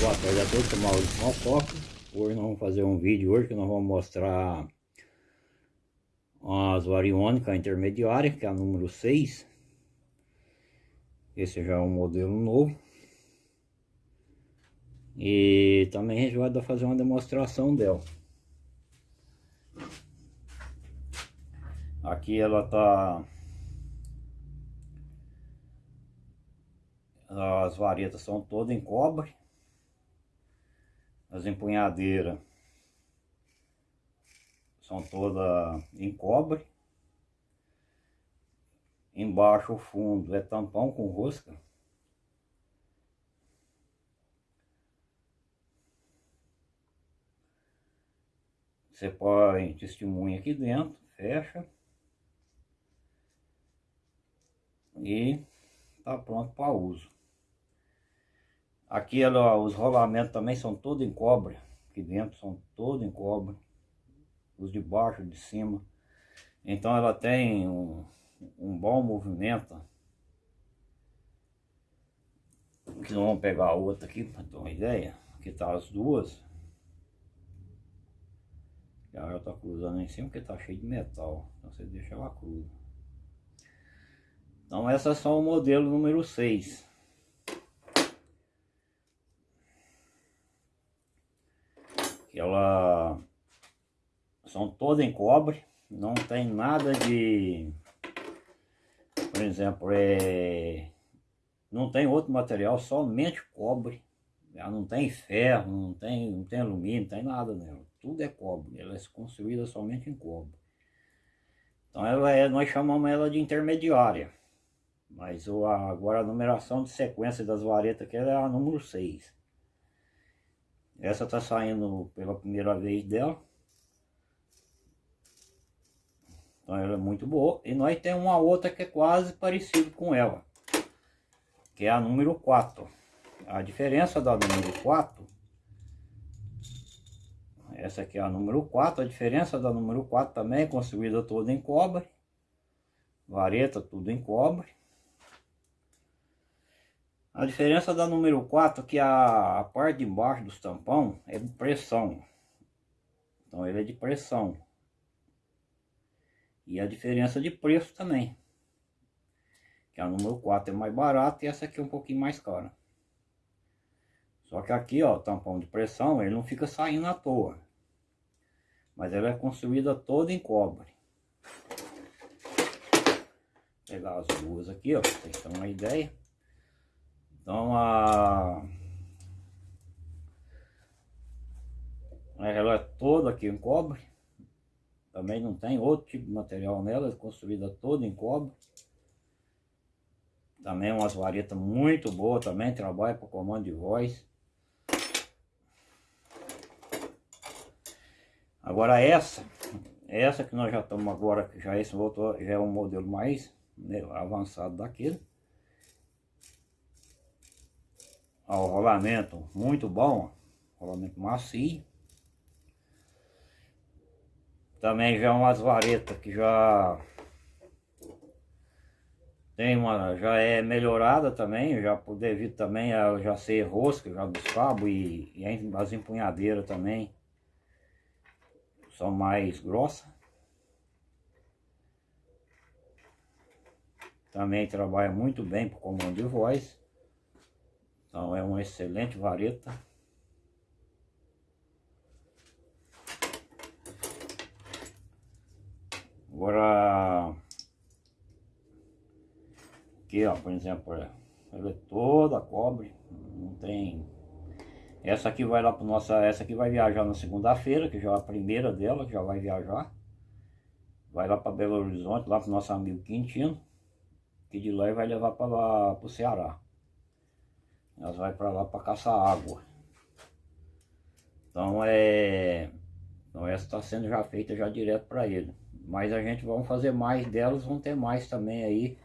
Boa tarde a todos, sou Maurício Malfoca. Hoje nós vamos fazer um vídeo hoje que nós vamos mostrar as variônicas intermediárias, que é a número 6. Esse já é um modelo novo. E também a gente vai fazer uma demonstração dela. Aqui ela tá as varetas são todas em cobre as empunhadeiras são todas em cobre. Embaixo o fundo é tampão com rosca. Você põe testemunha aqui dentro fecha. E tá pronto para uso Aqui ela, os rolamentos também são todos em cobre. Aqui dentro são todos em cobre. Os de baixo, de cima. Então ela tem um, um bom movimento. Aqui vamos pegar a outra aqui para ter uma ideia. Aqui tá as duas. Já está cruzando em cima porque tá cheio de metal. Então você deixa ela cruza. Então essas são o modelo número 6. Ela são todas em cobre, não tem nada de, por exemplo, é, não tem outro material, somente cobre, ela não tem ferro, não tem, não tem alumínio, não tem nada nela, tudo é cobre, ela é construída somente em cobre. Então ela é, nós chamamos ela de intermediária, mas o, agora a numeração de sequência das varetas que é a número 6. Essa tá saindo pela primeira vez dela. Então ela é muito boa. E nós temos uma outra que é quase parecida com ela. Que é a número 4. A diferença da número 4. Essa aqui é a número 4. A diferença da número 4 também é construída toda em cobre. Vareta tudo em cobre. A diferença da número 4 é que a, parte de baixo dos tampão é de pressão. Então ele é de pressão. E a diferença de preço também. Que a número 4 é mais barata e essa aqui é um pouquinho mais cara. Só que aqui, ó, tampão de pressão, ele não fica saindo à toa. Mas ela é construída toda em cobre. Vou pegar as duas aqui, ó, pra vocês terem uma ideia. Então a... Ela é toda aqui em cobre. Também não tem outro tipo de material nela, é construída toda em cobre. Também umas varetas muito boas também, trabalha para comando de voz. Agora essa, essa que nós já estamos agora, já esse outro já é um modelo mais né, avançado daquele. Ó, o rolamento muito bom, rolamento macio. Também já umas varetas que já tem uma, já é melhorada também, já devido também a já ser rosca já dos cabos e, e as empunhadeiras também são mais grossas. Também trabalha muito bem para comando de voz. Então é uma excelente vareta. Agora, aqui ó, por exemplo, ela é toda cobre, não tem... Essa aqui vai lá para nossa, essa aqui vai viajar na segunda-feira, que já é a primeira dela, que já vai viajar. Vai lá para Belo Horizonte, lá para nosso amigo Quintino, que de lá vai levar para o Ceará. Nós vai para lá para caçar água. Então é... Então essa está sendo já feita já direto para ele. Mas a gente vai fazer mais delas, vão ter mais também aí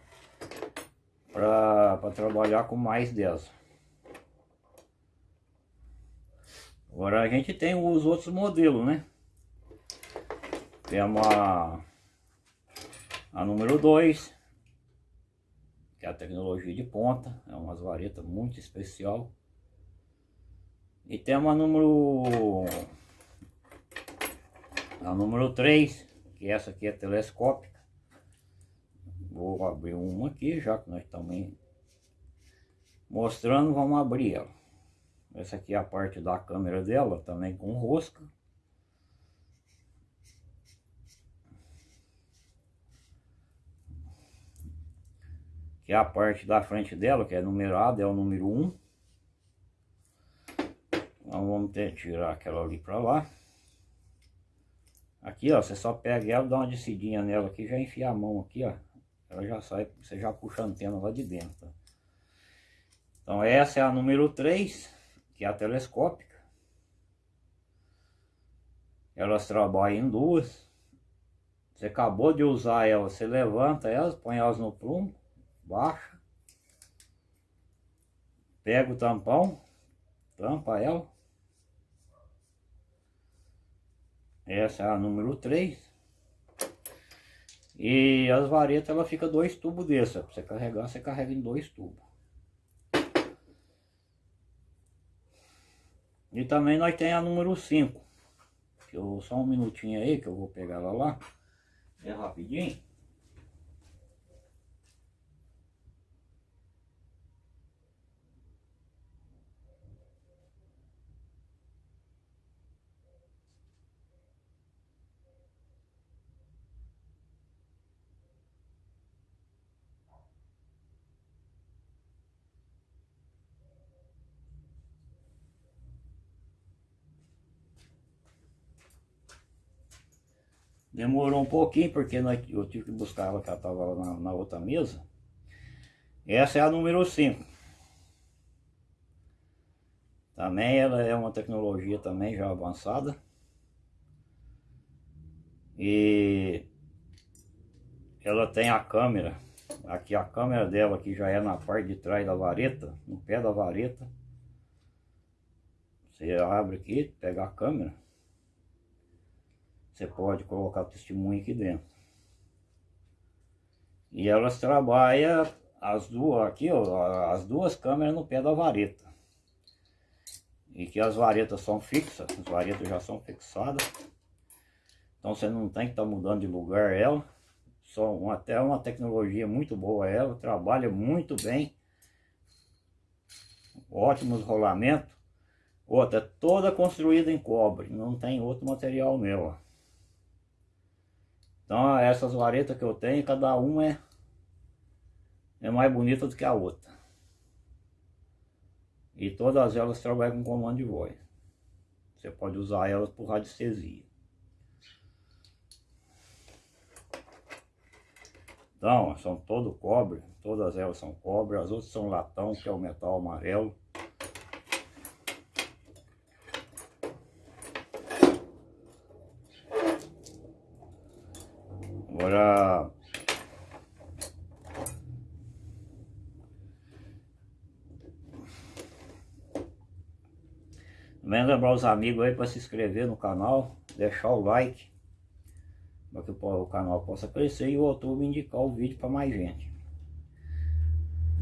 para trabalhar com mais delas. Agora a gente tem os outros modelos, né? Temos a, a número 2, que é a tecnologia de ponta, é umas varetas muito especial. E tem uma número... A número 3, que essa aqui é telescópica. Vou abrir uma aqui, já que nós estamos mostrando, vamos abrir ela. Essa aqui é a parte da câmera dela, também com rosca. Que é a parte da frente dela, que é numerada, é o número 1. Então vamos ter, tirar aquela ali para lá. Aqui, ó, você só pega ela, dá uma descidinha nela aqui, já enfia a mão aqui, ó. Ela já sai, você já puxa a antena lá de dentro. Então essa é a número 3, que é a telescópica. Elas trabalham em duas. Você acabou de usar ela, você levanta elas, põe elas no prumo, baixa. Pega o tampão, tampa ela. Essa é a número 3. E as varetas, ela fica dois tubos dessa. Você carregar, você carrega em dois tubos. E também nós tem a número 5. Que eu, só um minutinho aí que eu vou pegar ela lá. É rapidinho. Demorou um pouquinho, porque nós, eu tive que buscar ela, que ela estava na, na outra mesa. Essa é a número 5. Também ela é uma tecnologia também já avançada. E ela tem a câmera. Aqui a câmera dela aqui já é na parte de trás da vareta, no pé da vareta. Você abre aqui, pega a câmera. Você pode colocar testemunho aqui dentro. E elas trabalham as duas aqui, ó, as duas câmeras no pé da vareta. E que as varetas são fixas, as varetas já são fixadas. Então você não tem que estar tá mudando de lugar ela. Só uma, até uma tecnologia muito boa ela, trabalha muito bem. Ótimos rolamentos. Outra, toda construída em cobre, não tem outro material nela. Então essas varetas que eu tenho, cada uma é, é mais bonita do que a outra. E todas elas trabalham com comando de voz. Você pode usar elas por radiestesia. Então, são todo cobre, todas elas são cobre, as outras são latão, que é o metal amarelo. Agora... Também lembrar os amigos aí para se inscrever no canal, deixar o like, para que o canal possa crescer e o YouTube indicar o vídeo para mais gente.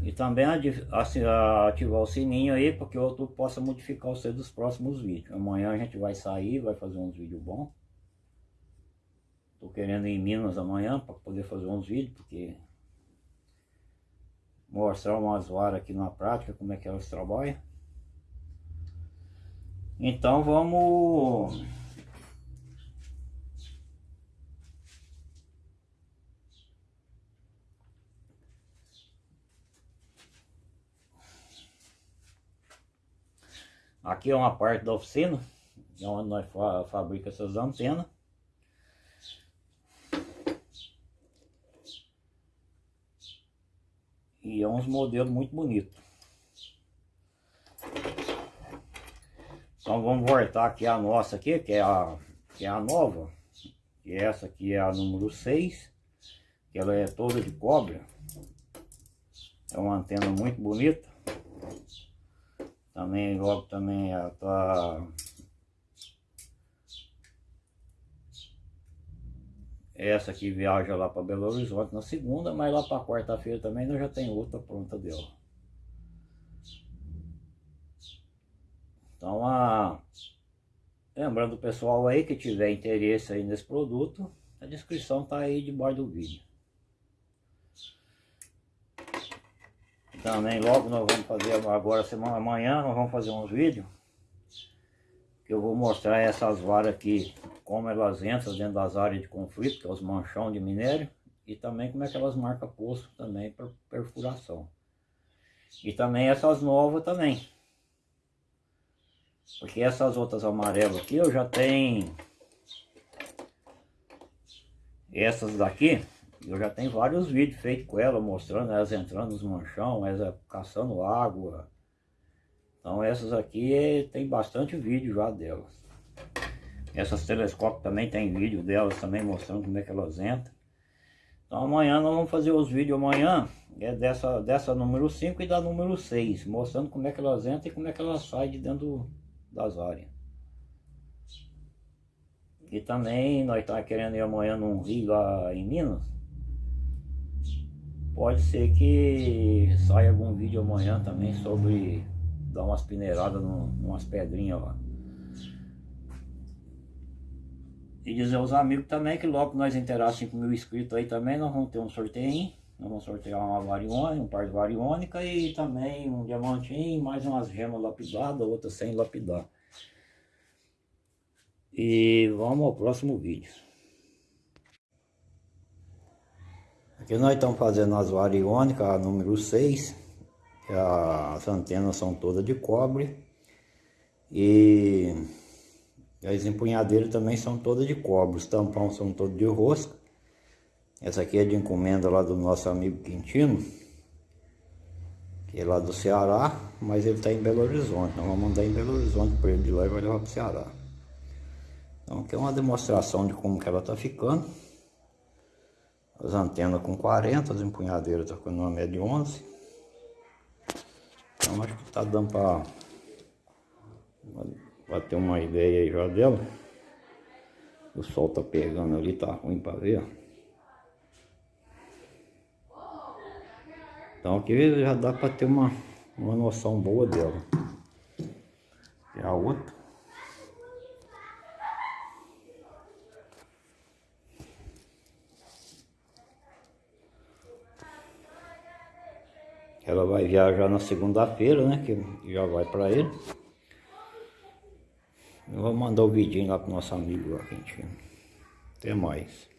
E também ativar o sininho aí, para que o YouTube possa modificar o seu dos próximos vídeos. Amanhã a gente vai sair, vai fazer uns vídeos bons. Tô querendo ir em Minas amanhã para poder fazer uns vídeos, porque mostrar umas varas aqui na prática, como é que elas trabalham. Então vamos... Aqui é uma parte da oficina, onde nós fa fabrica essas antenas. E é uns modelos muito bonitos. Então vamos voltar aqui a nossa aqui, que é a, que é a nova. Que essa aqui é a número 6. Que ela é toda de cobre. É uma antena muito bonita. Também logo também ela tá Essa aqui viaja lá para Belo Horizonte na segunda, mas lá para quarta-feira também nós já tem outra pronta dela. Então, a... lembrando o pessoal aí que tiver interesse aí nesse produto, a descrição tá aí debaixo do vídeo. Também logo nós vamos fazer agora, semana amanhã, nós vamos fazer uns vídeos. Que eu vou mostrar essas varas aqui, como elas entram dentro das áreas de conflito, que é os manchão de minério. E também como é que elas marcam poço também para perfuração. E também essas novas também. Porque essas outras amarelas aqui eu já tenho... Essas daqui, eu já tenho vários vídeos feitos com ela, mostrando elas entrando nos manchão, elas caçando água. Então essas aqui tem bastante vídeo já delas. Essas telescópios também tem vídeo delas também mostrando como é que elas entram. Então amanhã nós vamos fazer os vídeos amanhã, é dessa, dessa número 5 e da número 6, mostrando como é que elas entram e como é que elas saem de dentro das áreas. E também nós estamos querendo ir amanhã num rio lá em Minas. Pode ser que saia algum vídeo amanhã também sobre dar umas peneiradas num, umas pedrinhas lá. E dizer aos amigos também que logo que nós inteirar 5 mil inscritos aí também, nós vamos ter um sorteio. Nós vamos sortear uma variônica, um par de variônica e também um diamantinho, mais umas gemas lapidadas, outras sem lapidar. E vamos ao próximo vídeo. Aqui nós estamos fazendo as variônicas, número 6. As antenas são todas de cobre. E as empunhadeiras também são todas de cobre. Os tampões são todos de rosca. Essa aqui é de encomenda lá do nosso amigo Quintino. Que é lá do Ceará, mas ele está em Belo Horizonte. Nós vamos mandar em Belo Horizonte para ele de lá e vai levar para o Ceará. Então aqui é uma demonstração de como que ela está ficando. As antenas com 40, as empunhadeiras estão com uma média de 11. Então acho que está dando para ter uma ideia aí já dela. O sol tá pegando ali, tá ruim para ver. Então aqui já dá para ter uma, uma noção boa dela. E a outra. Ela vai viajar na segunda-feira, né? Que já vai para ele. Eu vou mandar o vidinho lá pro nosso amigo gente. Até mais.